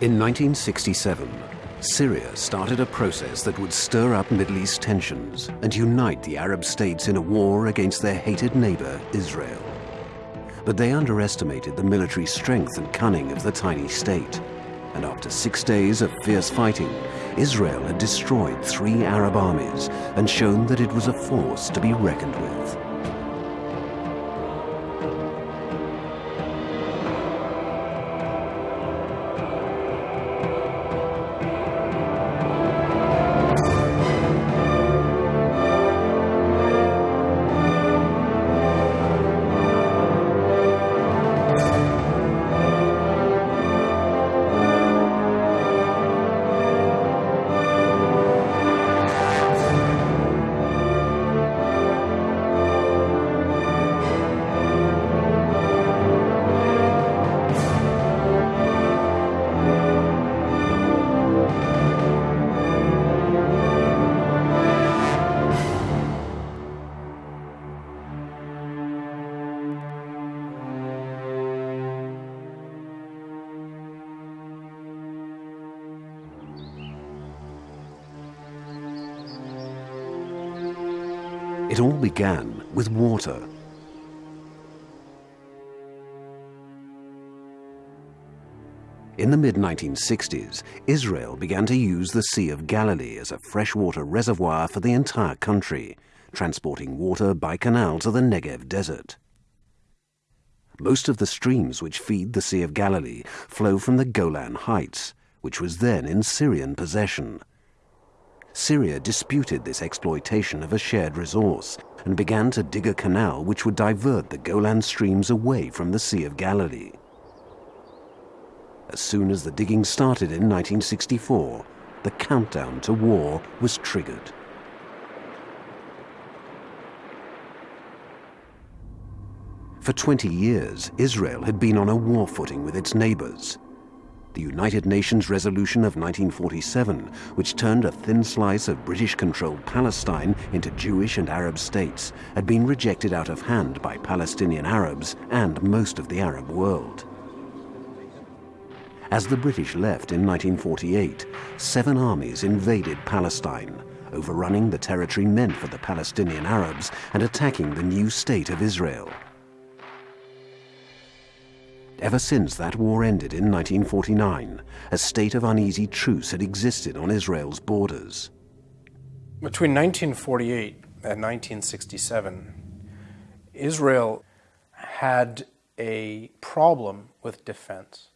In 1967, Syria started a process that would stir up Middle East tensions and unite the Arab states in a war against their hated neighbor, Israel. But they underestimated the military strength and cunning of the tiny state. And after six days of fierce fighting, Israel had destroyed three Arab armies and shown that it was a force to be reckoned with. Began with water. In the mid-1960s, Israel began to use the Sea of Galilee as a freshwater reservoir for the entire country, transporting water by canal to the Negev desert. Most of the streams which feed the Sea of Galilee flow from the Golan Heights, which was then in Syrian possession. Syria disputed this exploitation of a shared resource and began to dig a canal which would divert the Golan streams away from the Sea of Galilee. As soon as the digging started in 1964, the countdown to war was triggered. For 20 years, Israel had been on a war footing with its neighbors, the United Nations resolution of 1947, which turned a thin slice of British-controlled Palestine into Jewish and Arab states, had been rejected out of hand by Palestinian Arabs and most of the Arab world. As the British left in 1948, seven armies invaded Palestine, overrunning the territory meant for the Palestinian Arabs and attacking the new state of Israel ever since that war ended in 1949, a state of uneasy truce had existed on Israel's borders. Between 1948 and 1967, Israel had a problem with defense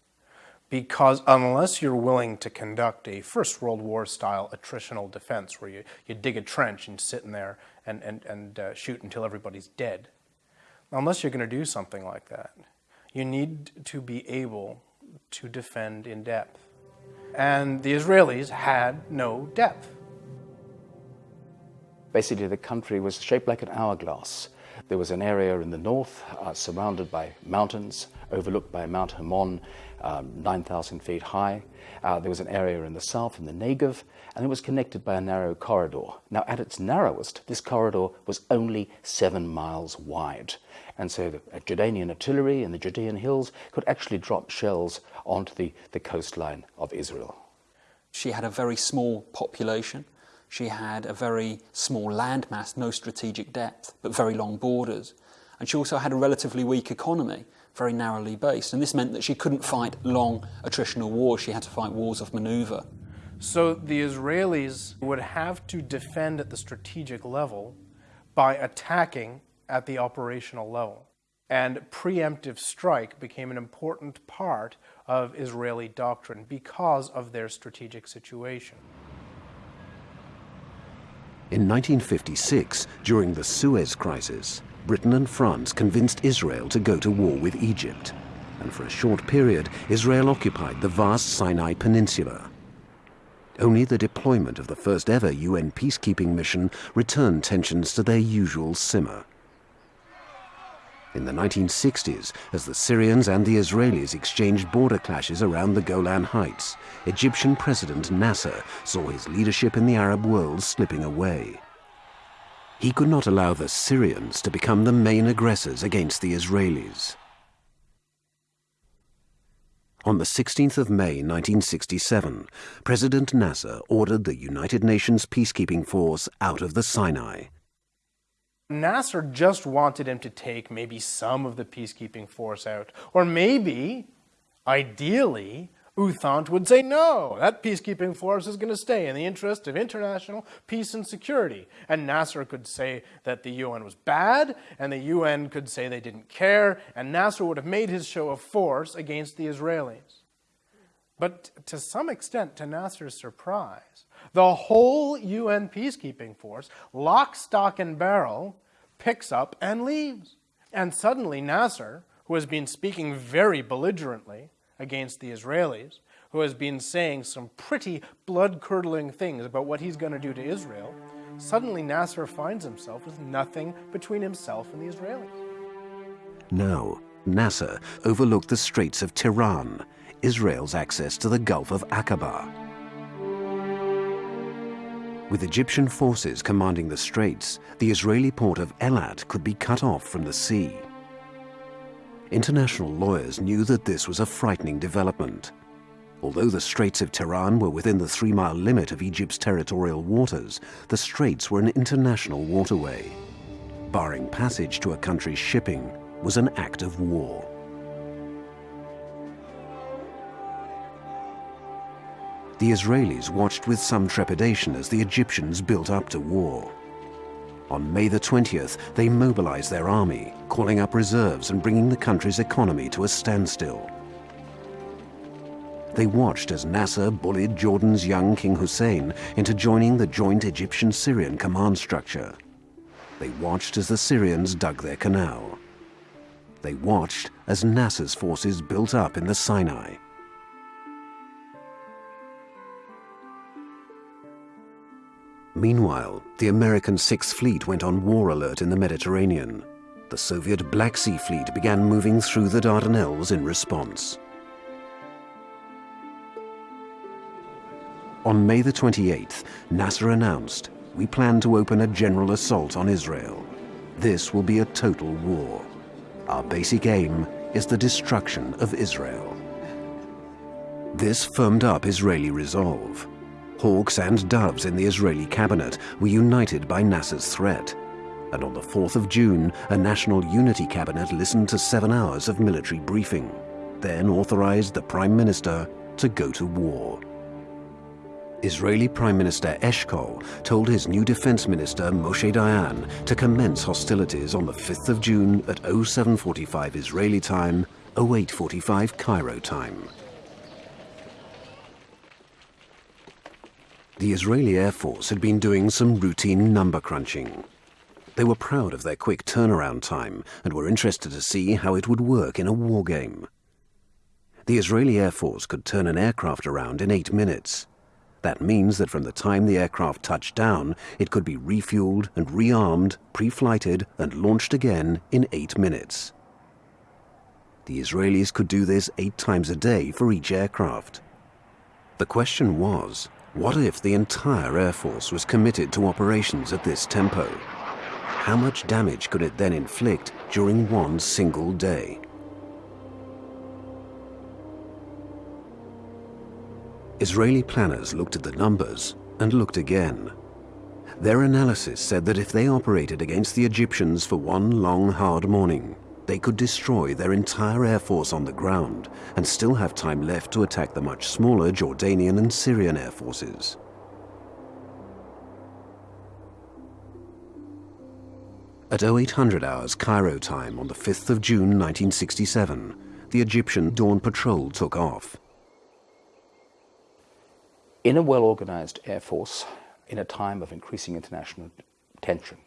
because unless you're willing to conduct a First World War style attritional defense where you, you dig a trench and sit in there and, and, and uh, shoot until everybody's dead, unless you're going to do something like that, you need to be able to defend in depth. And the Israelis had no depth. Basically, the country was shaped like an hourglass. There was an area in the north uh, surrounded by mountains, overlooked by Mount Hermon, um, 9,000 feet high. Uh, there was an area in the south, in the Negev, and it was connected by a narrow corridor. Now, at its narrowest, this corridor was only seven miles wide. And so the Jordanian artillery in the Judean hills could actually drop shells onto the, the coastline of Israel. She had a very small population. She had a very small landmass, no strategic depth, but very long borders. And she also had a relatively weak economy, very narrowly based. And this meant that she couldn't fight long attritional wars. She had to fight wars of maneuver. So the Israelis would have to defend at the strategic level by attacking at the operational level. And preemptive strike became an important part of Israeli doctrine because of their strategic situation. In 1956, during the Suez Crisis, Britain and France convinced Israel to go to war with Egypt. And for a short period, Israel occupied the vast Sinai Peninsula. Only the deployment of the first ever UN peacekeeping mission returned tensions to their usual simmer. In the 1960s, as the Syrians and the Israelis exchanged border clashes around the Golan Heights, Egyptian President Nasser saw his leadership in the Arab world slipping away. He could not allow the Syrians to become the main aggressors against the Israelis. On the 16th of May 1967, President Nasser ordered the United Nations peacekeeping force out of the Sinai. Nasser just wanted him to take maybe some of the peacekeeping force out, or maybe, ideally, U Thant would say, no, that peacekeeping force is going to stay in the interest of international peace and security. And Nasser could say that the UN was bad, and the UN could say they didn't care, and Nasser would have made his show of force against the Israelis. But to some extent, to Nasser's surprise, the whole UN peacekeeping force, lock, stock, and barrel, picks up and leaves. And suddenly Nasser, who has been speaking very belligerently, against the Israelis, who has been saying some pretty blood curdling things about what he's going to do to Israel, suddenly Nasser finds himself with nothing between himself and the Israelis. Now, Nasser overlooked the Straits of Tiran, Israel's access to the Gulf of Aqaba. With Egyptian forces commanding the straits, the Israeli port of Eilat could be cut off from the sea. International lawyers knew that this was a frightening development. Although the Straits of Tiran were within the three-mile limit of Egypt's territorial waters, the straits were an international waterway. Barring passage to a country's shipping was an act of war. The Israelis watched with some trepidation as the Egyptians built up to war. On May the 20th, they mobilized their army, calling up reserves and bringing the country's economy to a standstill. They watched as Nasser bullied Jordan's young King Hussein into joining the joint Egyptian-Syrian command structure. They watched as the Syrians dug their canal. They watched as Nasser's forces built up in the Sinai. Meanwhile, the American Sixth Fleet went on war alert in the Mediterranean. The Soviet Black Sea Fleet began moving through the Dardanelles in response. On May the 28th, Nasser announced, we plan to open a general assault on Israel. This will be a total war. Our basic aim is the destruction of Israel. This firmed up Israeli resolve. Hawks and doves in the Israeli cabinet were united by Nasser's threat. And on the 4th of June, a national unity cabinet listened to seven hours of military briefing, then authorized the prime minister to go to war. Israeli Prime Minister Eshkol told his new defense minister Moshe Dayan to commence hostilities on the 5th of June at 0745 Israeli time, 0845 Cairo time. The Israeli Air Force had been doing some routine number crunching. They were proud of their quick turnaround time and were interested to see how it would work in a war game. The Israeli Air Force could turn an aircraft around in eight minutes. That means that from the time the aircraft touched down, it could be refueled and rearmed, pre-flighted and launched again in eight minutes. The Israelis could do this eight times a day for each aircraft. The question was, what if the entire Air Force was committed to operations at this tempo? How much damage could it then inflict during one single day? Israeli planners looked at the numbers and looked again. Their analysis said that if they operated against the Egyptians for one long, hard morning, they could destroy their entire air force on the ground and still have time left to attack the much smaller Jordanian and Syrian air forces. At 0800 hours Cairo time on the 5th of June 1967, the Egyptian Dawn Patrol took off. In a well-organized air force, in a time of increasing international tension,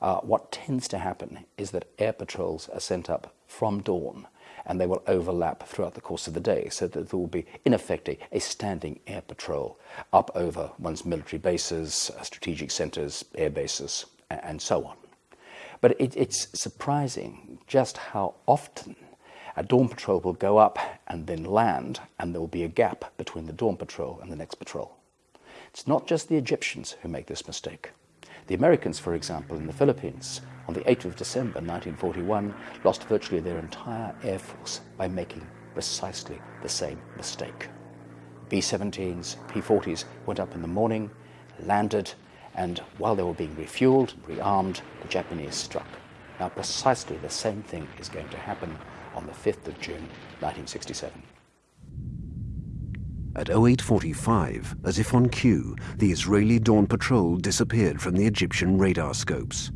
uh, what tends to happen is that air patrols are sent up from dawn and they will overlap throughout the course of the day so that there will be, in effect, a, standing air patrol up over one's military bases, uh, strategic centers, air bases, and so on. But it, it's surprising just how often a dawn patrol will go up and then land, and there will be a gap between the dawn patrol and the next patrol. It's not just the Egyptians who make this mistake. The Americans, for example, in the Philippines, on the 8th of December 1941, lost virtually their entire air force by making precisely the same mistake. B 17s, P 40s went up in the morning, landed, and while they were being refueled and rearmed, the Japanese struck. Now, precisely the same thing is going to happen on the 5th of June 1967. At 0845, as if on cue, the Israeli Dawn Patrol disappeared from the Egyptian radar scopes.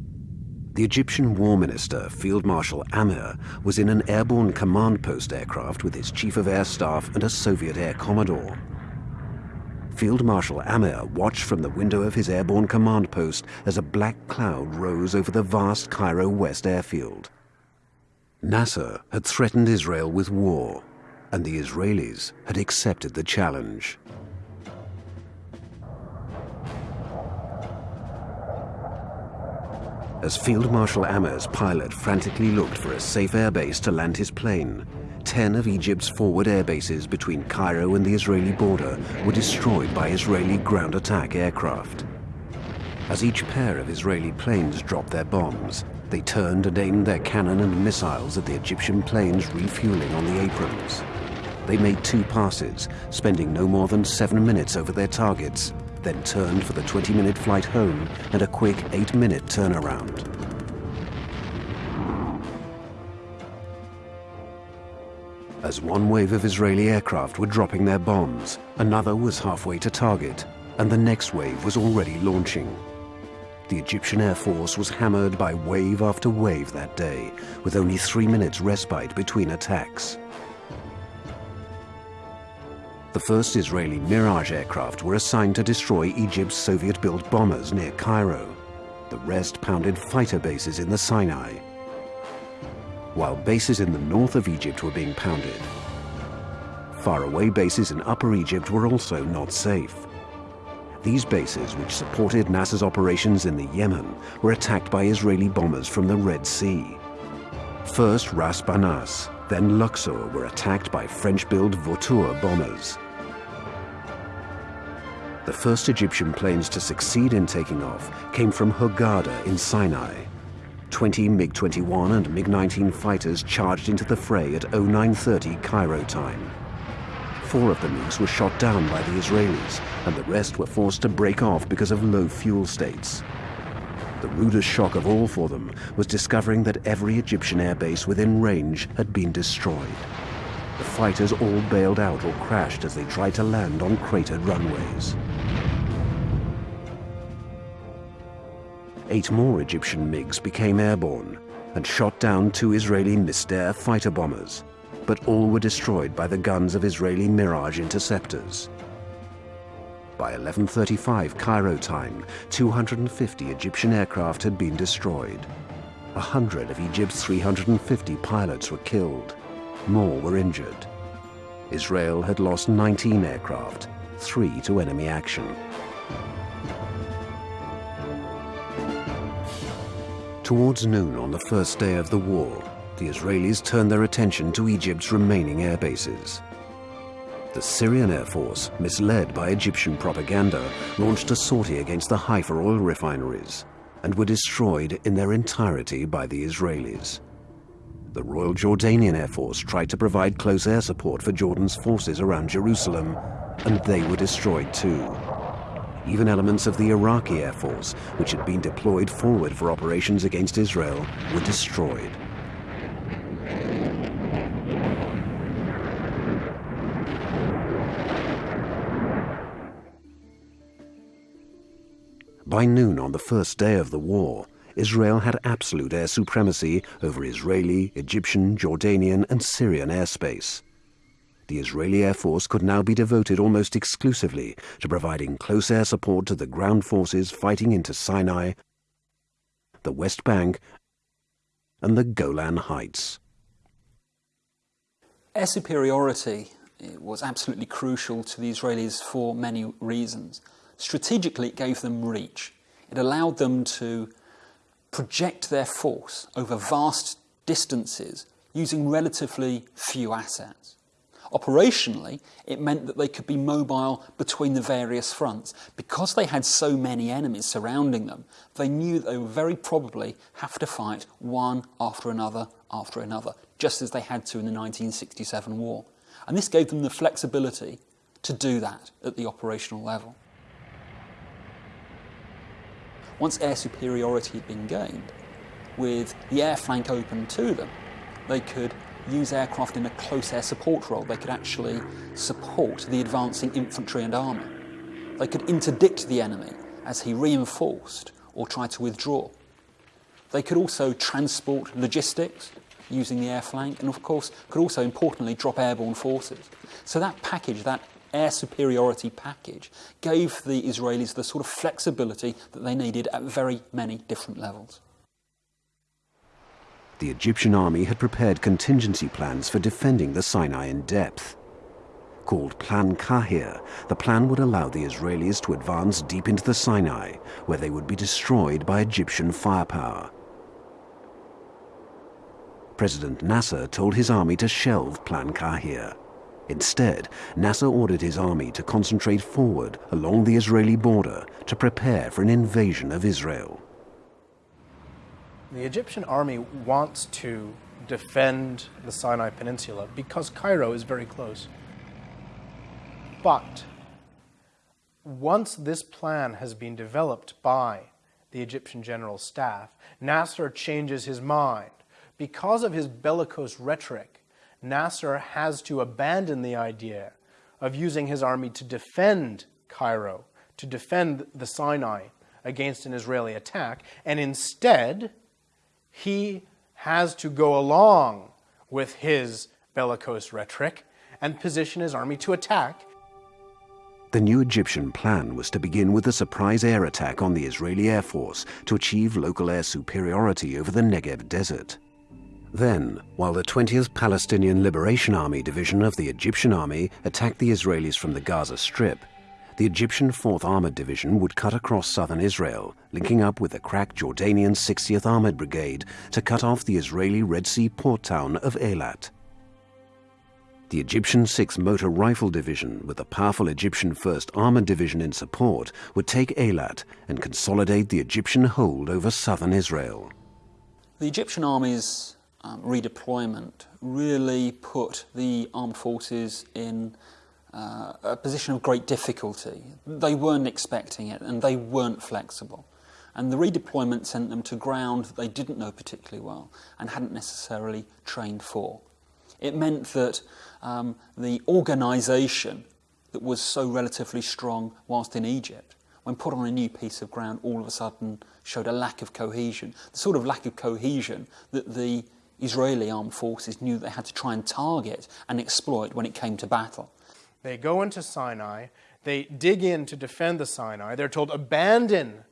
The Egyptian War Minister, Field Marshal Amer, was in an airborne command post aircraft with his Chief of Air Staff and a Soviet Air Commodore. Field Marshal Amer watched from the window of his airborne command post as a black cloud rose over the vast Cairo West airfield. Nasser had threatened Israel with war, and the Israelis had accepted the challenge. As Field Marshal Amer's pilot frantically looked for a safe airbase to land his plane, 10 of Egypt's forward airbases between Cairo and the Israeli border were destroyed by Israeli ground attack aircraft. As each pair of Israeli planes dropped their bombs, they turned and aimed their cannon and missiles at the Egyptian planes refueling on the aprons. They made two passes, spending no more than seven minutes over their targets, then turned for the 20-minute flight home and a quick eight-minute turnaround. As one wave of Israeli aircraft were dropping their bombs, another was halfway to target, and the next wave was already launching. The Egyptian Air Force was hammered by wave after wave that day, with only three minutes respite between attacks. The first Israeli Mirage aircraft were assigned to destroy Egypt's Soviet-built bombers near Cairo. The rest pounded fighter bases in the Sinai while bases in the north of Egypt were being pounded. Faraway bases in Upper Egypt were also not safe. These bases, which supported Nasser's operations in the Yemen, were attacked by Israeli bombers from the Red Sea. First Ras Banas, then Luxor were attacked by French-built Vautour bombers. The first Egyptian planes to succeed in taking off came from Hurghada in Sinai. 20 MiG-21 and MiG-19 fighters charged into the fray at 0930 Cairo time. Four of the MiGs were shot down by the Israelis, and the rest were forced to break off because of low fuel states. The rudest shock of all for them was discovering that every Egyptian airbase within range had been destroyed. The fighters all bailed out or crashed as they tried to land on cratered runways. eight more Egyptian MiGs became airborne and shot down two Israeli Mystère fighter bombers, but all were destroyed by the guns of Israeli Mirage interceptors. By 11.35 Cairo time, 250 Egyptian aircraft had been destroyed. A hundred of Egypt's 350 pilots were killed. More were injured. Israel had lost 19 aircraft, three to enemy action. Towards noon on the first day of the war, the Israelis turned their attention to Egypt's remaining air bases. The Syrian Air Force, misled by Egyptian propaganda, launched a sortie against the Haifa oil refineries and were destroyed in their entirety by the Israelis. The Royal Jordanian Air Force tried to provide close air support for Jordan's forces around Jerusalem, and they were destroyed too. Even elements of the Iraqi Air Force, which had been deployed forward for operations against Israel, were destroyed. By noon on the first day of the war, Israel had absolute air supremacy over Israeli, Egyptian, Jordanian and Syrian airspace the Israeli Air Force could now be devoted almost exclusively to providing close air support to the ground forces fighting into Sinai, the West Bank, and the Golan Heights. Air superiority eh, was absolutely crucial to the Israelis for many reasons. Strategically, it gave them reach. It allowed them to project their force over vast distances using relatively few assets. Operationally, it meant that they could be mobile between the various fronts. Because they had so many enemies surrounding them, they knew they would very probably have to fight one after another after another, just as they had to in the 1967 war. And this gave them the flexibility to do that at the operational level. Once air superiority had been gained, with the air flank open to them, they could use aircraft in a close air support role. They could actually support the advancing infantry and armour. They could interdict the enemy as he reinforced or tried to withdraw. They could also transport logistics using the air flank and of course could also importantly drop airborne forces. So that package, that air superiority package, gave the Israelis the sort of flexibility that they needed at very many different levels. The Egyptian army had prepared contingency plans for defending the Sinai in depth. Called Plan Kahir, the plan would allow the Israelis to advance deep into the Sinai, where they would be destroyed by Egyptian firepower. President Nasser told his army to shelve Plan Kahir. Instead, Nasser ordered his army to concentrate forward along the Israeli border to prepare for an invasion of Israel. The Egyptian army wants to defend the Sinai Peninsula because Cairo is very close. But once this plan has been developed by the Egyptian general staff, Nasser changes his mind because of his bellicose rhetoric, Nasser has to abandon the idea of using his army to defend Cairo, to defend the Sinai against an Israeli attack, and instead, he has to go along with his bellicose rhetoric and position his army to attack. The new Egyptian plan was to begin with a surprise air attack on the Israeli Air Force to achieve local air superiority over the Negev desert. Then, while the 20th Palestinian Liberation Army Division of the Egyptian Army attacked the Israelis from the Gaza Strip, the Egyptian 4th Armored Division would cut across southern Israel, linking up with the crack Jordanian 60th Armored Brigade to cut off the Israeli Red Sea port town of Eilat. The Egyptian 6th Motor Rifle Division, with the powerful Egyptian 1st Armored Division in support, would take Eilat and consolidate the Egyptian hold over southern Israel. The Egyptian armies um, redeployment really put the armed forces in uh, a position of great difficulty. They weren't expecting it and they weren't flexible. And the redeployment sent them to ground that they didn't know particularly well and hadn't necessarily trained for. It meant that um, the organisation that was so relatively strong whilst in Egypt, when put on a new piece of ground, all of a sudden showed a lack of cohesion. The sort of lack of cohesion that the Israeli armed forces knew they had to try and target and exploit when it came to battle. They go into Sinai, they dig in to defend the Sinai. They're told, abandon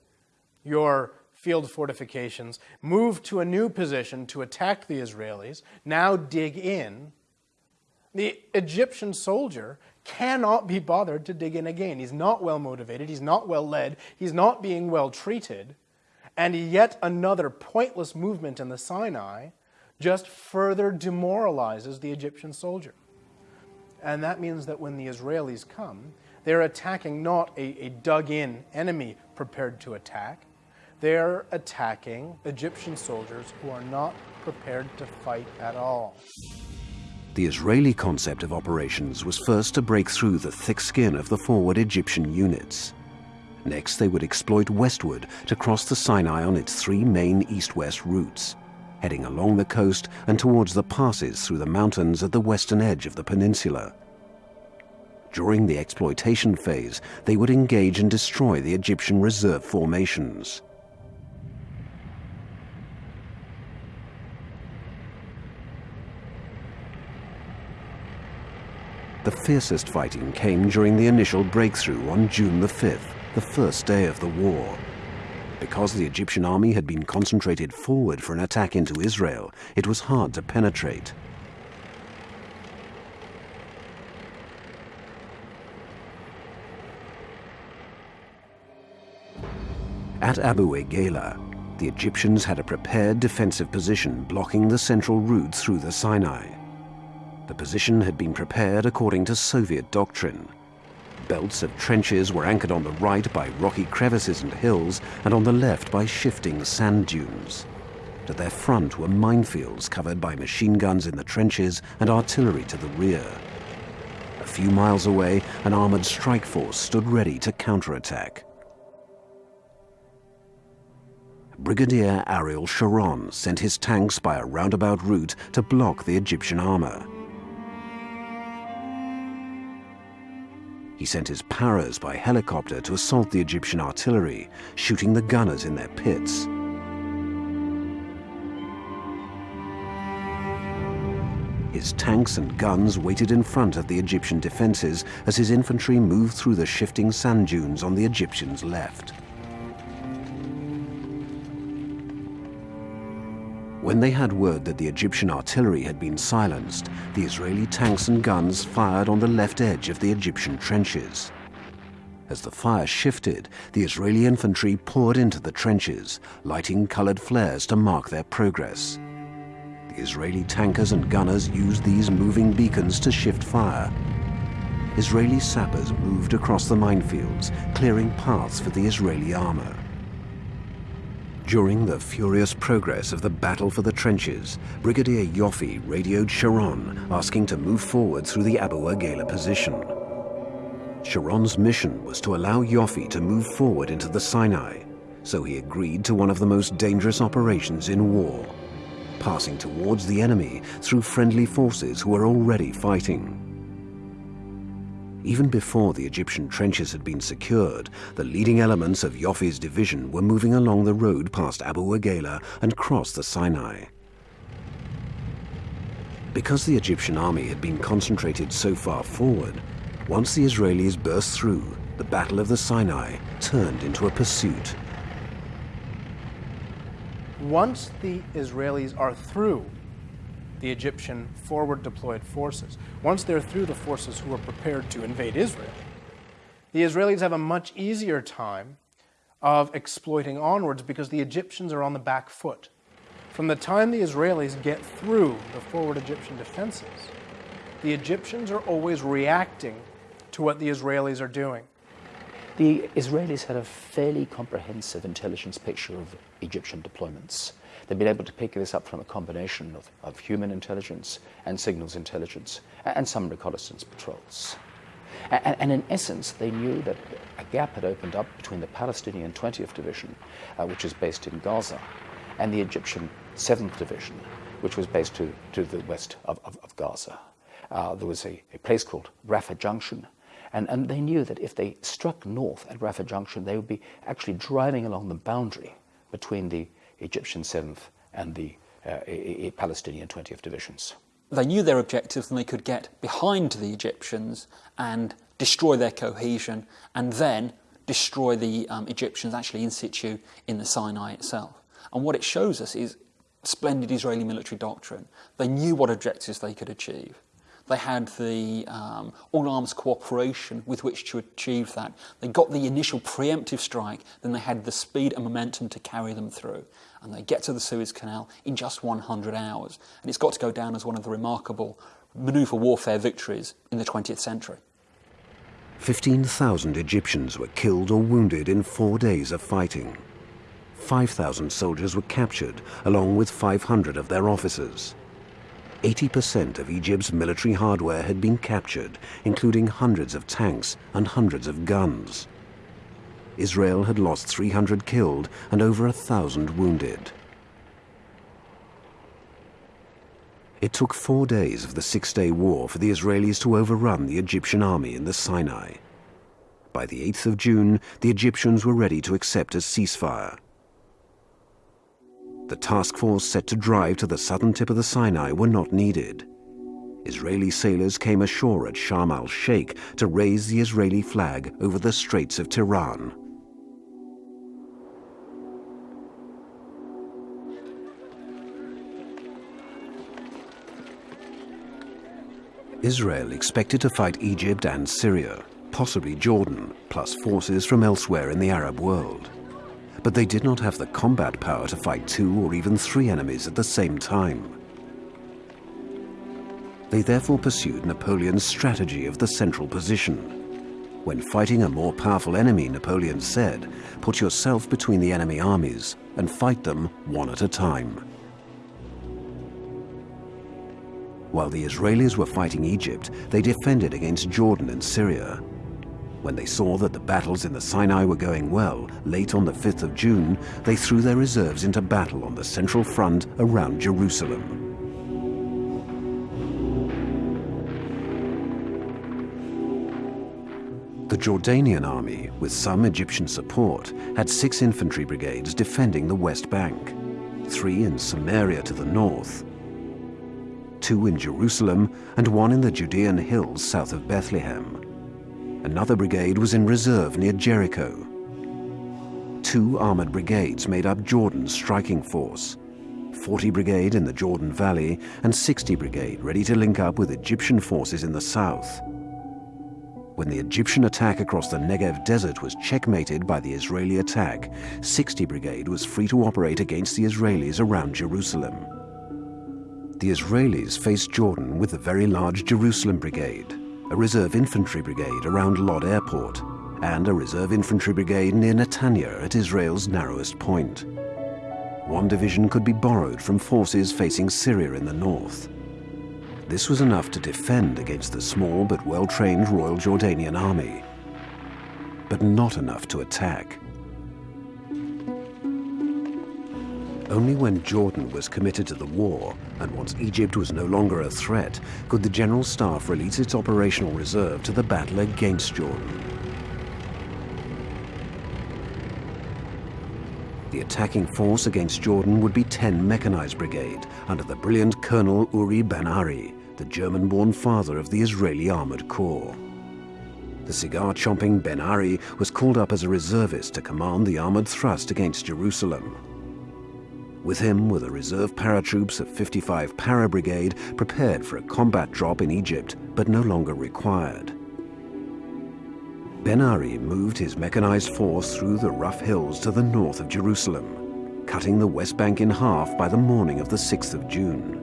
your field fortifications, move to a new position to attack the Israelis, now dig in. The Egyptian soldier cannot be bothered to dig in again. He's not well motivated, he's not well led, he's not being well treated. And yet another pointless movement in the Sinai just further demoralizes the Egyptian soldier. And that means that when the Israelis come, they're attacking not a, a dug in enemy prepared to attack, they're attacking Egyptian soldiers who are not prepared to fight at all. The Israeli concept of operations was first to break through the thick skin of the forward Egyptian units. Next, they would exploit westward to cross the Sinai on its three main east-west routes heading along the coast and towards the passes through the mountains at the western edge of the peninsula. During the exploitation phase, they would engage and destroy the Egyptian reserve formations. The fiercest fighting came during the initial breakthrough on June the 5th, the first day of the war. Because the Egyptian army had been concentrated forward for an attack into Israel, it was hard to penetrate. At Abu Agela, the Egyptians had a prepared defensive position blocking the central route through the Sinai. The position had been prepared according to Soviet doctrine. Belts of trenches were anchored on the right by rocky crevices and hills, and on the left by shifting sand dunes. To their front were minefields covered by machine guns in the trenches and artillery to the rear. A few miles away, an armored strike force stood ready to counterattack. Brigadier Ariel Sharon sent his tanks by a roundabout route to block the Egyptian armor. He sent his paras by helicopter to assault the Egyptian artillery, shooting the gunners in their pits. His tanks and guns waited in front of the Egyptian defenses as his infantry moved through the shifting sand dunes on the Egyptians' left. When they had word that the Egyptian artillery had been silenced, the Israeli tanks and guns fired on the left edge of the Egyptian trenches. As the fire shifted, the Israeli infantry poured into the trenches, lighting colored flares to mark their progress. The Israeli tankers and gunners used these moving beacons to shift fire. Israeli sappers moved across the minefields, clearing paths for the Israeli armor. During the furious progress of the battle for the trenches, Brigadier Yoffe radioed Sharon, asking to move forward through the Abu Agela position. Sharon's mission was to allow Yoffe to move forward into the Sinai, so he agreed to one of the most dangerous operations in war, passing towards the enemy through friendly forces who were already fighting. Even before the Egyptian trenches had been secured, the leading elements of Yoffe's division were moving along the road past Abu Agela and crossed the Sinai. Because the Egyptian army had been concentrated so far forward, once the Israelis burst through, the Battle of the Sinai turned into a pursuit. Once the Israelis are through the Egyptian forward deployed forces. Once they're through the forces who are prepared to invade Israel, the Israelis have a much easier time of exploiting onwards because the Egyptians are on the back foot. From the time the Israelis get through the forward Egyptian defenses, the Egyptians are always reacting to what the Israelis are doing. The Israelis had a fairly comprehensive intelligence picture of Egyptian deployments. They've been able to pick this up from a combination of, of human intelligence and signals intelligence and some reconnaissance patrols. And, and, in essence, they knew that a gap had opened up between the Palestinian 20th Division, uh, which is based in Gaza, and the Egyptian 7th Division, which was based to, to the west of, of, of Gaza. Uh, there was a, a, place called Rafah Junction, and, and they knew that if they struck north at Rafah Junction, they would be actually driving along the boundary between the Egyptian 7th and the uh, Palestinian 20th divisions. They knew their objectives and they could get behind the Egyptians and destroy their cohesion and then destroy the um, Egyptians actually in situ in the Sinai itself. And what it shows us is splendid Israeli military doctrine. They knew what objectives they could achieve. They had the um, all arms cooperation with which to achieve that. They got the initial preemptive strike, then they had the speed and momentum to carry them through. And they get to the Suez Canal in just 100 hours. And it's got to go down as one of the remarkable maneuver warfare victories in the 20th century. 15,000 Egyptians were killed or wounded in four days of fighting. 5,000 soldiers were captured, along with 500 of their officers. 80% of Egypt's military hardware had been captured, including hundreds of tanks and hundreds of guns. Israel had lost 300 killed and over a thousand wounded. It took four days of the Six-Day War for the Israelis to overrun the Egyptian army in the Sinai. By the 8th of June, the Egyptians were ready to accept a ceasefire. The task force set to drive to the southern tip of the Sinai were not needed. Israeli sailors came ashore at Sharm el-Sheikh to raise the Israeli flag over the Straits of Tiran. Israel expected to fight Egypt and Syria, possibly Jordan, plus forces from elsewhere in the Arab world but they did not have the combat power to fight two or even three enemies at the same time. They therefore pursued Napoleon's strategy of the central position. When fighting a more powerful enemy, Napoleon said, put yourself between the enemy armies and fight them one at a time. While the Israelis were fighting Egypt, they defended against Jordan and Syria. When they saw that the battles in the Sinai were going well, late on the 5th of June, they threw their reserves into battle on the central front around Jerusalem. The Jordanian army, with some Egyptian support, had six infantry brigades defending the West Bank, three in Samaria to the north, two in Jerusalem, and one in the Judean hills south of Bethlehem. Another brigade was in reserve near Jericho. Two armored brigades made up Jordan's striking force, 40 Brigade in the Jordan Valley and 60 Brigade ready to link up with Egyptian forces in the south when the Egyptian attack across the Negev desert was checkmated by the Israeli attack, 60 Brigade was free to operate against the Israelis around Jerusalem. The Israelis faced Jordan with the very large Jerusalem Brigade, a reserve infantry brigade around Lod Airport, and a reserve infantry brigade near Netanya at Israel's narrowest point. One division could be borrowed from forces facing Syria in the north. This was enough to defend against the small but well-trained Royal Jordanian Army, but not enough to attack. Only when Jordan was committed to the war, and once Egypt was no longer a threat, could the General Staff release its operational reserve to the battle against Jordan. The attacking force against Jordan would be 10 Mechanized Brigade under the brilliant Colonel Uri Ben-Ari, the German-born father of the Israeli Armored Corps. The cigar-chomping Ben-Ari was called up as a reservist to command the armored thrust against Jerusalem. With him were the reserve paratroops of 55 Para Brigade prepared for a combat drop in Egypt, but no longer required. Ben-Ari moved his mechanized force through the rough hills to the north of Jerusalem, cutting the West Bank in half by the morning of the 6th of June.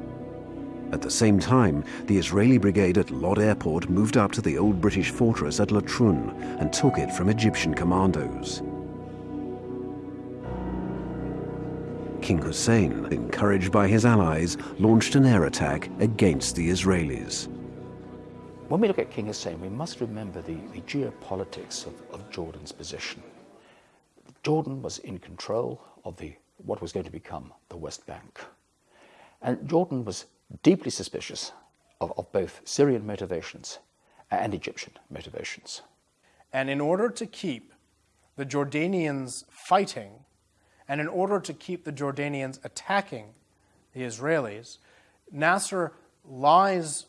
At the same time, the Israeli brigade at Lod Airport moved up to the old British fortress at Latrun and took it from Egyptian commandos. King Hussein, encouraged by his allies, launched an air attack against the Israelis. When we look at King Hussein, we must remember the, the geopolitics of, of Jordan's position. Jordan was in control of the, what was going to become the West Bank. And Jordan was deeply suspicious of, of both Syrian motivations and Egyptian motivations. And in order to keep the Jordanians fighting, and in order to keep the Jordanians attacking the Israelis, Nasser lies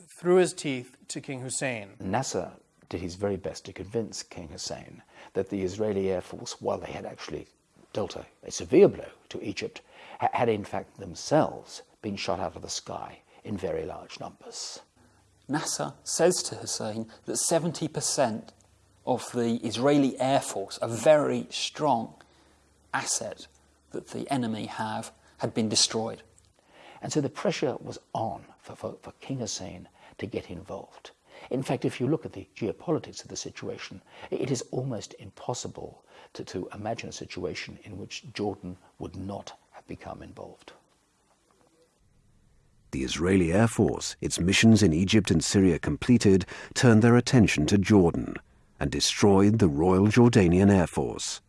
through his teeth to King Hussein. Nasser did his very best to convince King Hussein that the Israeli Air Force, while they had actually dealt a, a severe blow to Egypt, had in fact themselves been shot out of the sky in very large numbers. Nasser says to Hussein that 70% of the Israeli Air Force, are very strong asset that the enemy have, had been destroyed. And so the pressure was on for, for, for King Hussein to get involved. In fact, if you look at the geopolitics of the situation, it is almost impossible to, to imagine a situation in which Jordan would not have become involved. The Israeli Air Force, its missions in Egypt and Syria completed, turned their attention to Jordan and destroyed the Royal Jordanian Air Force.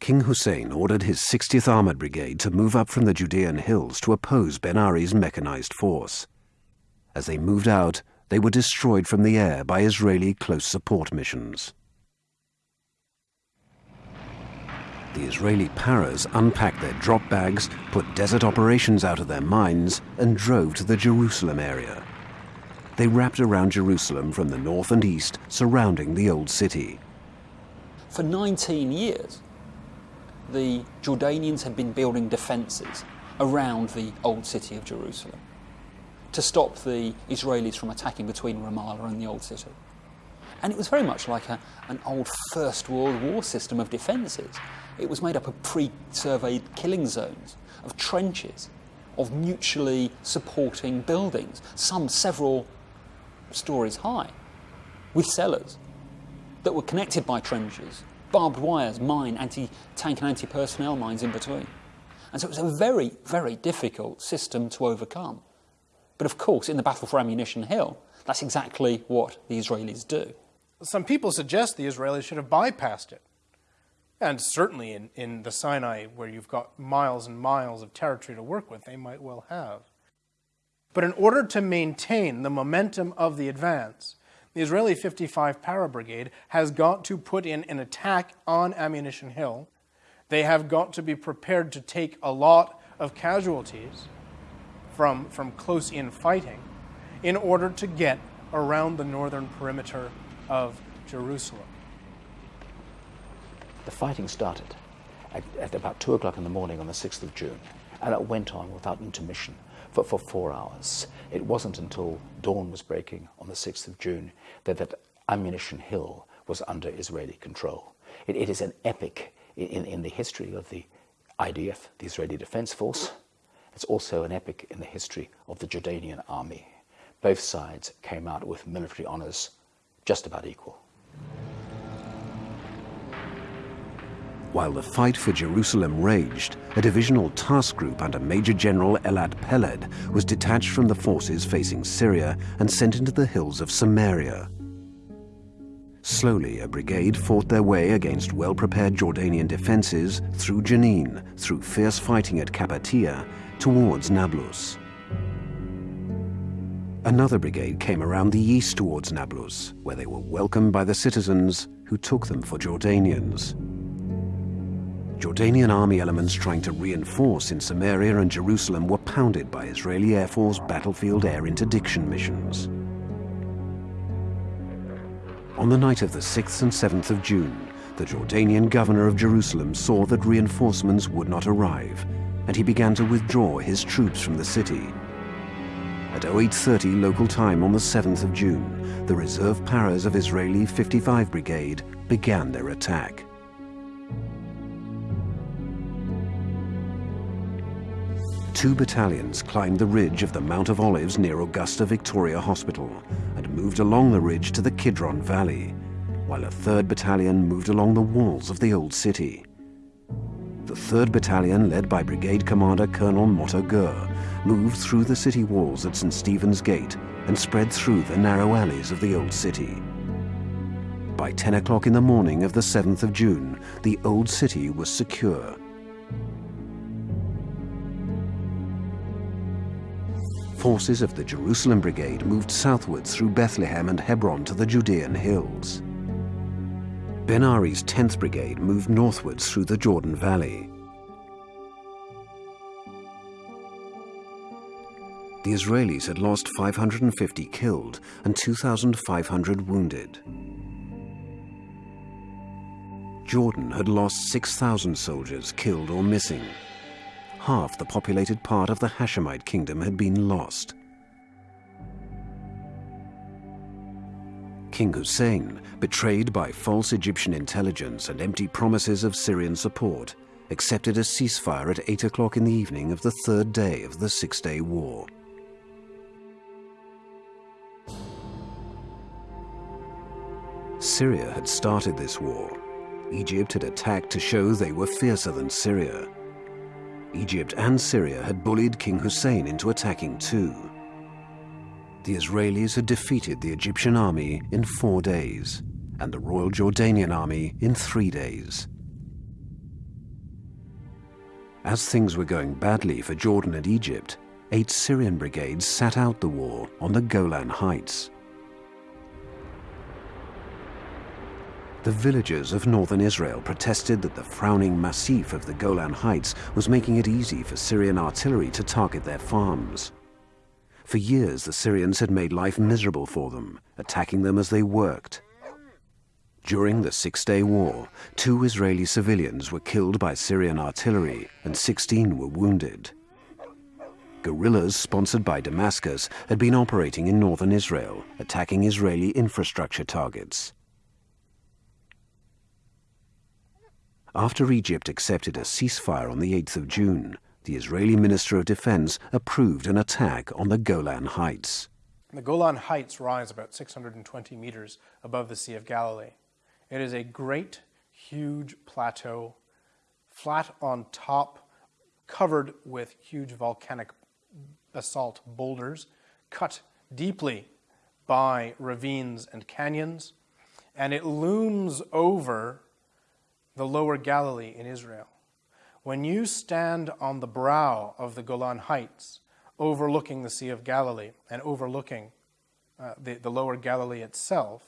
King Hussein ordered his 60th Armored Brigade to move up from the Judean hills to oppose Ben-Ari's mechanized force. As they moved out, they were destroyed from the air by Israeli close support missions. The Israeli paras unpacked their drop bags, put desert operations out of their minds, and drove to the Jerusalem area. They wrapped around Jerusalem from the north and east, surrounding the old city. For 19 years, the Jordanians had been building defences around the old city of Jerusalem to stop the Israelis from attacking between Ramallah and the old city. And it was very much like a, an old First World War system of defences. It was made up of pre-surveyed killing zones, of trenches, of mutually supporting buildings, some several stories high, with cellars that were connected by trenches, barbed wires, mine, anti-tank and anti-personnel mines in between. And so it was a very, very difficult system to overcome. But of course, in the battle for Ammunition Hill, that's exactly what the Israelis do. Some people suggest the Israelis should have bypassed it. And certainly in, in the Sinai, where you've got miles and miles of territory to work with, they might well have. But in order to maintain the momentum of the advance, the Israeli 55 Para Brigade has got to put in an attack on Ammunition Hill. They have got to be prepared to take a lot of casualties from, from close in fighting in order to get around the northern perimeter of Jerusalem. The fighting started at, at about 2 o'clock in the morning on the 6th of June, and it went on without intermission for, for four hours. It wasn't until dawn was breaking on the 6th of June that, that Ammunition Hill was under Israeli control. it, it is an epic in, in the history of the IDF, the Israeli Defense Force. It's also an epic in the history of the Jordanian army. Both sides came out with military honors just about equal. While the fight for Jerusalem raged, a divisional task group under Major General Elad Peled was detached from the forces facing Syria and sent into the hills of Samaria. Slowly, a brigade fought their way against well-prepared Jordanian defenses through Jenin, through fierce fighting at Qabatiya, towards Nablus. Another brigade came around the east towards Nablus, where they were welcomed by the citizens who took them for Jordanians. Jordanian army elements trying to reinforce in Samaria and Jerusalem were pounded by Israeli Air Force battlefield air interdiction missions. On the night of the 6th and 7th of June, the Jordanian governor of Jerusalem saw that reinforcements would not arrive, and he began to withdraw his troops from the city. At 0830 local time on the 7th of June, the reserve paras of Israeli 55 Brigade began their attack. Two battalions climbed the ridge of the Mount of Olives near Augusta Victoria Hospital and moved along the ridge to the Kidron Valley, while a third battalion moved along the walls of the old city. The 3rd Battalion, led by Brigade Commander Colonel Motta Gur, moved through the city walls at St. Stephen's Gate and spread through the narrow alleys of the old city. By 10 o'clock in the morning of the 7th of June, the old city was secure forces of the Jerusalem Brigade moved southwards through Bethlehem and Hebron to the Judean hills. Ben Ari's 10th Brigade moved northwards through the Jordan Valley. The Israelis had lost 550 killed and 2,500 wounded. Jordan had lost 6,000 soldiers killed or missing half the populated part of the Hashemite kingdom had been lost. King Hussein, betrayed by false Egyptian intelligence and empty promises of Syrian support, accepted a ceasefire at 8 o'clock in the evening of the third day of the Six-Day War. Syria had started this war. Egypt had attacked to show they were fiercer than Syria. Egypt and Syria had bullied King Hussein into attacking too. The Israelis had defeated the Egyptian army in four days, and the Royal Jordanian army in three days. As things were going badly for Jordan and Egypt, eight Syrian brigades sat out the war on the Golan Heights. The villagers of northern Israel protested that the frowning massif of the Golan Heights was making it easy for Syrian artillery to target their farms. For years, the Syrians had made life miserable for them, attacking them as they worked. During the Six-Day War, two Israeli civilians were killed by Syrian artillery and 16 were wounded. Guerrillas sponsored by Damascus had been operating in northern Israel, attacking Israeli infrastructure targets. After Egypt accepted a ceasefire on the 8th of June, the Israeli Minister of Defense approved an attack on the Golan Heights. The Golan Heights rise about 620 meters above the Sea of Galilee. It is a great, huge plateau, flat on top, covered with huge volcanic basalt boulders, cut deeply by ravines and canyons, and it looms over the lower Galilee in Israel. When you stand on the brow of the Golan Heights, overlooking the Sea of Galilee and overlooking uh, the, the lower Galilee itself,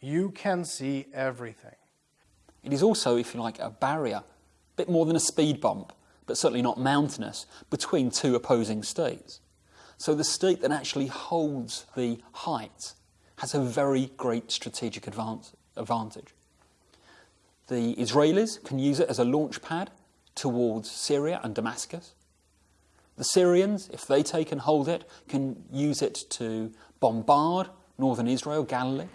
you can see everything. It is also, if you like, a barrier, a bit more than a speed bump, but certainly not mountainous, between two opposing states. So the state that actually holds the heights has a very great strategic advantage. The Israelis can use it as a launch pad towards Syria and Damascus. The Syrians, if they take and hold it, can use it to bombard northern Israel, Galilee,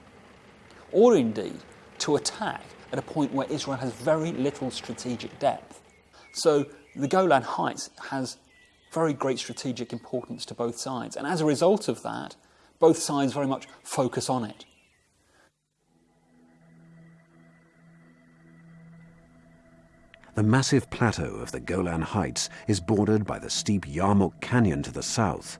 or indeed to attack at a point where Israel has very little strategic depth. So the Golan Heights has very great strategic importance to both sides. And as a result of that, both sides very much focus on it. The massive plateau of the Golan Heights is bordered by the steep Yarmouk Canyon to the south.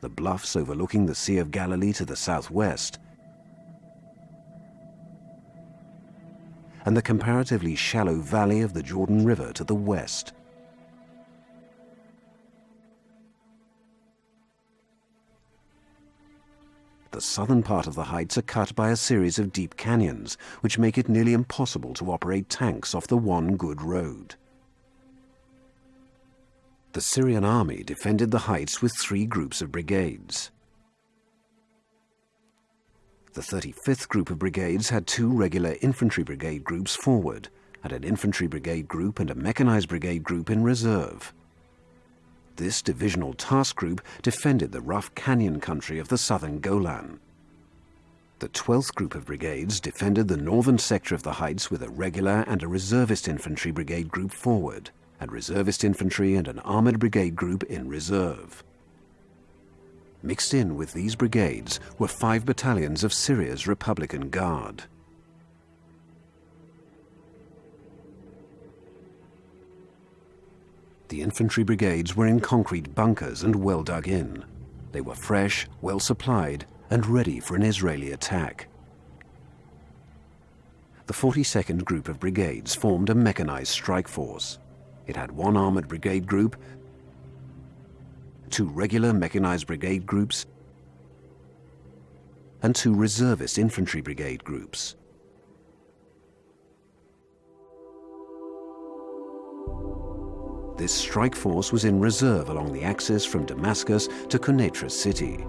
The bluffs overlooking the Sea of Galilee to the southwest and the comparatively shallow valley of the Jordan River to the west. The southern part of the heights are cut by a series of deep canyons, which make it nearly impossible to operate tanks off the one good road. The Syrian army defended the heights with three groups of brigades. The 35th Group of Brigades had two regular infantry brigade groups forward, and an infantry brigade group and a mechanized brigade group in reserve. This divisional task group defended the rough canyon country of the southern Golan. The 12th Group of Brigades defended the northern sector of the heights with a regular and a reservist infantry brigade group forward, and reservist infantry and an armoured brigade group in reserve. Mixed in with these brigades were five battalions of Syria's Republican Guard. The infantry brigades were in concrete bunkers and well dug in. They were fresh, well supplied, and ready for an Israeli attack. The 42nd Group of Brigades formed a mechanized strike force. It had one armored brigade group two regular mechanized brigade groups, and two reservist infantry brigade groups. This strike force was in reserve along the axis from Damascus to Quneitra city.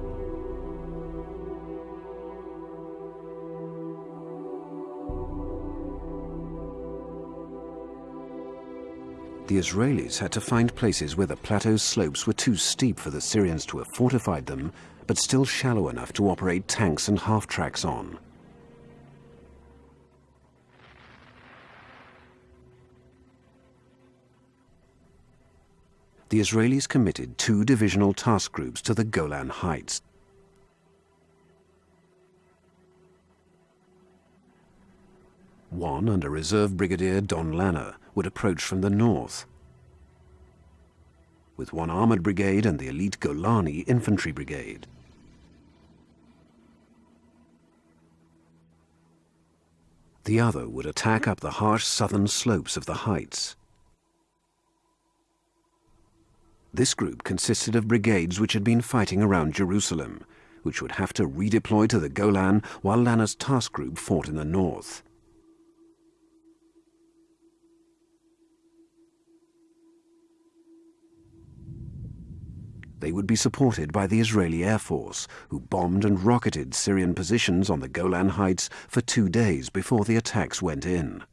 the Israelis had to find places where the plateau slopes were too steep for the Syrians to have fortified them, but still shallow enough to operate tanks and half-tracks on. The Israelis committed two divisional task groups to the Golan Heights. One under Reserve Brigadier Dan Laner would approach from the north. With one armoured brigade and the elite Golani infantry brigade. The other would attack up the harsh southern slopes of the heights. This group consisted of brigades which had been fighting around Jerusalem, which would have to redeploy to the Golan while Laner's task group fought in the north. They would be supported by the Israeli Air Force, who bombed and rocketed Syrian positions on the Golan Heights for two days before the attacks went in.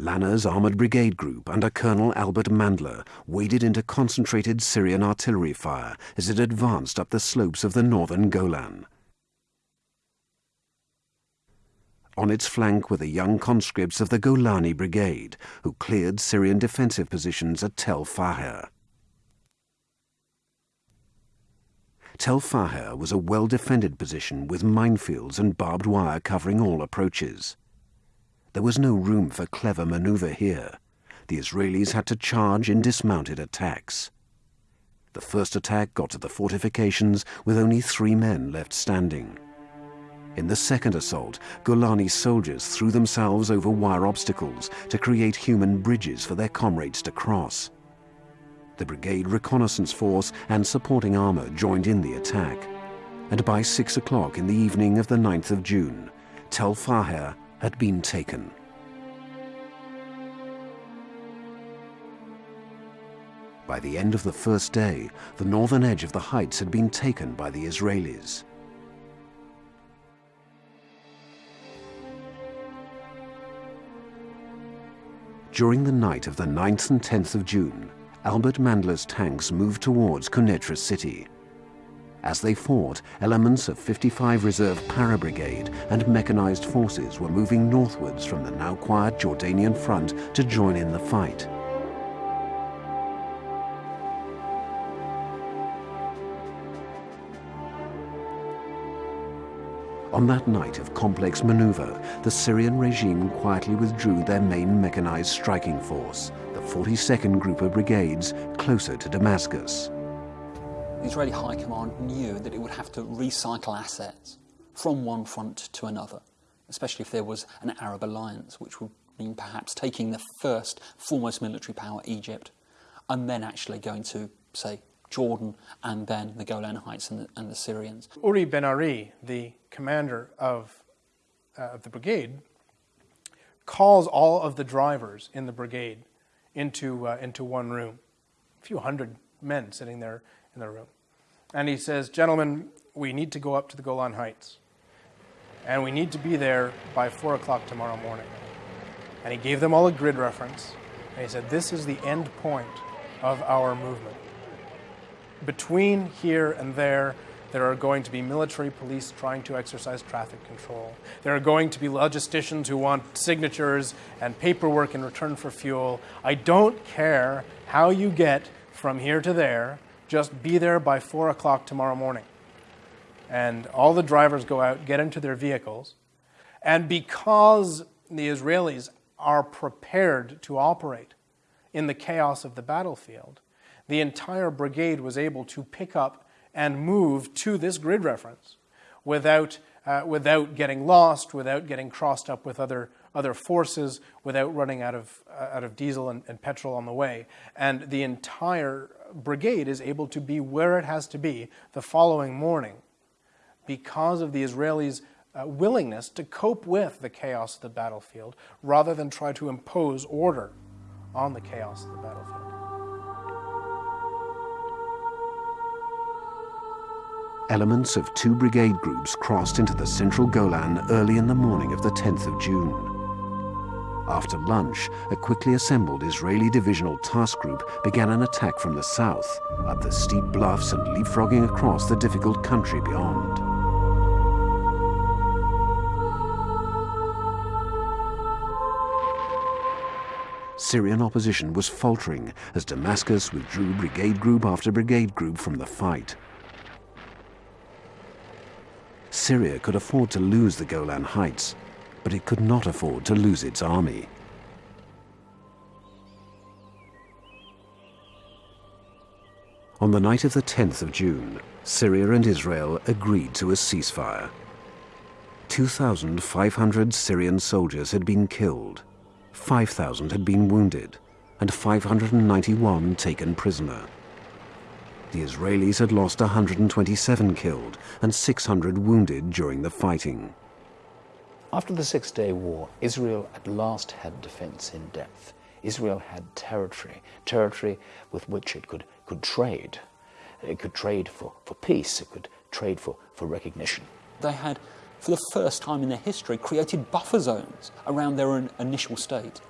Laner's Armoured Brigade Group under Colonel Albert Mandler waded into concentrated Syrian artillery fire as it advanced up the slopes of the northern Golan. On its flank were the young conscripts of the Golani Brigade, who cleared Syrian defensive positions at Tel Faher. Tel Faher was a well-defended position with minefields and barbed wire covering all approaches. There was no room for clever maneuver here. The Israelis had to charge in dismounted attacks. The first attack got to the fortifications with only three men left standing. In the second assault, Golani soldiers threw themselves over wire obstacles to create human bridges for their comrades to cross. The brigade reconnaissance force and supporting armor joined in the attack. And by six o'clock in the evening of the 9th of June, Tel Faher had been taken. By the end of the first day, the northern edge of the heights had been taken by the Israelis. During the night of the 9th and 10th of June, Albert Mandler's tanks moved towards Quneitra city. As they fought, elements of 55 Reserve Para Brigade and mechanized forces were moving northwards from the now quiet Jordanian front to join in the fight. On that night of complex maneuver, the Syrian regime quietly withdrew their main mechanized striking force, the 42nd Group of Brigades, closer to Damascus. The Israeli High Command knew that it would have to recycle assets from one front to another, especially if there was an Arab alliance, which would mean perhaps taking the first foremost military power, Egypt, and then actually going to, say, Jordan and then the Golan Heights and the, and the Syrians. Uri Ben Ari, the commander of, uh, the brigade, calls all of the drivers in the brigade into, uh, into one room, a few hundred men sitting there in the room. And he says, Gentlemen, we need to go up to the Golan Heights. And we need to be there by 4 o'clock tomorrow morning. And he gave them all a grid reference. And he said, This is the end point of our movement between here and there, there are going to be military police trying to exercise traffic control. There are going to be logisticians who want signatures and paperwork in return for fuel. I don't care how you get from here to there, just be there by 4 o'clock tomorrow morning. And all the drivers go out, get into their vehicles. And because the Israelis are prepared to operate in the chaos of the battlefield, the entire brigade was able to pick up and move to this grid reference without, uh, without getting lost, without getting crossed up with other, other forces, without running out of, uh, out of diesel and, and petrol on the way. And the entire brigade is able to be where it has to be the following morning because of the Israelis' uh, willingness to cope with the chaos of the battlefield rather than try to impose order on the chaos of the battlefield. elements of two brigade groups crossed into the central Golan early in the morning of the 10th of June. After lunch, a quickly assembled Israeli divisional task group began an attack from the south, up the steep bluffs and leapfrogging across the difficult country beyond. Syrian opposition was faltering as Damascus withdrew brigade group after brigade group from the fight. Syria could afford to lose the Golan Heights, but it could not afford to lose its army. On the night of the 10th of June, Syria and Israel agreed to a ceasefire. 2,500 Syrian soldiers had been killed, 5,000 had been wounded, and 591 taken prisoner. The Israelis had lost 127 killed and 600 wounded during the fighting. After the Six Day War, Israel at last had defense in depth. Israel had territory, territory with which it could, could trade. It could trade for, for peace, it could trade for, for recognition. They had, for the first time in their history, created buffer zones around their own initial state.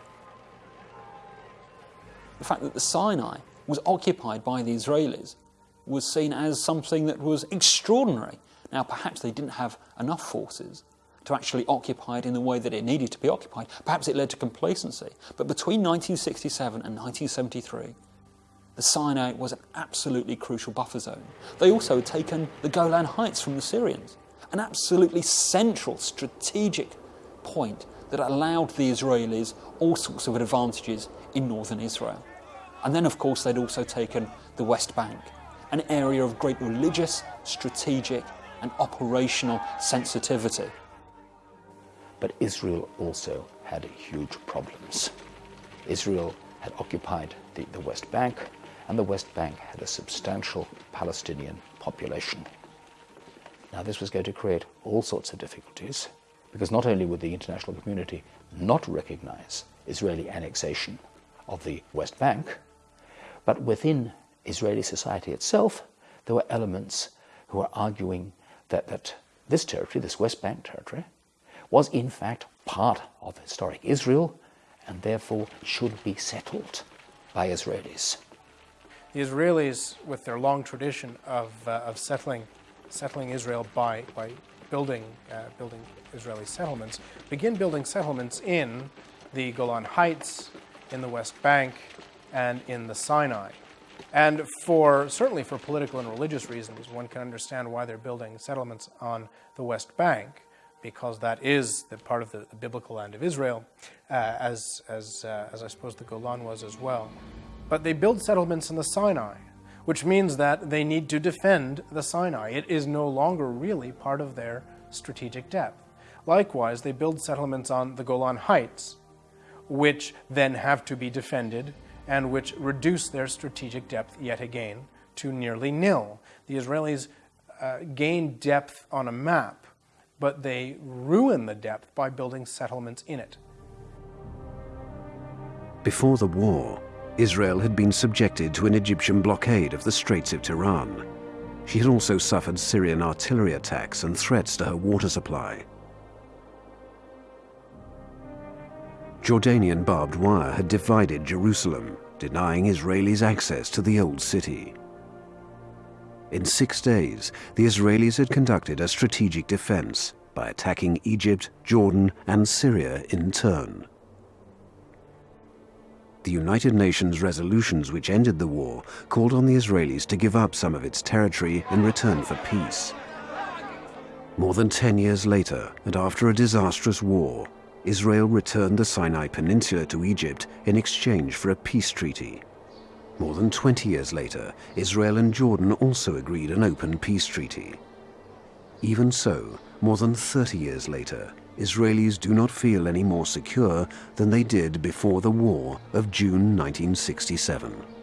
The fact that the Sinai was occupied by the Israelis was seen as something that was extraordinary. Now, perhaps they didn't have enough forces to actually occupy it in the way that it needed to be occupied. Perhaps it led to complacency. But between 1967 and 1973, the Sinai was an absolutely crucial buffer zone. They also had taken the Golan Heights from the Syrians, an absolutely central strategic point that allowed the Israelis all sorts of advantages in northern Israel. And then, of course, they'd also taken the West Bank, an area of great religious, strategic, and operational sensitivity. But Israel also had huge problems. Israel had occupied the, the West Bank, and the West Bank had a substantial Palestinian population. Now, this was going to create all sorts of difficulties because not only would the international community not recognize Israeli annexation of the West Bank, but within Israeli society itself, there were elements who were arguing that, that this territory, this West Bank territory, was in fact part of historic Israel and therefore should be settled by Israelis. The Israelis, with their long tradition of, uh, of settling, settling Israel by, by building, uh, building Israeli settlements, begin building settlements in the Golan Heights, in the West Bank, and in the Sinai. And for certainly for political and religious reasons, one can understand why they're building settlements on the West Bank, because that is the part of the, the biblical land of Israel, uh, as, as, uh, as I suppose the Golan was as well. But they build settlements in the Sinai, which means that they need to defend the Sinai. It is no longer really part of their strategic depth. Likewise, they build settlements on the Golan Heights, which then have to be defended and which reduce their strategic depth yet again to nearly nil. The Israelis uh, gain depth on a map, but they ruin the depth by building settlements in it. Before the war, Israel had been subjected to an Egyptian blockade of the Straits of Tiran. She had also suffered Syrian artillery attacks and threats to her water supply. Jordanian barbed wire had divided Jerusalem, denying Israelis access to the Old City. In six days, the Israelis had conducted a strategic defense by attacking Egypt, Jordan, and Syria in turn. The United Nations resolutions which ended the war called on the Israelis to give up some of its territory in return for peace. More than 10 years later, and after a disastrous war, Israel returned the Sinai Peninsula to Egypt in exchange for a peace treaty. More than 20 years later, Israel and Jordan also agreed an open peace treaty. Even so, more than 30 years later, Israelis do not feel any more secure than they did before the war of June 1967.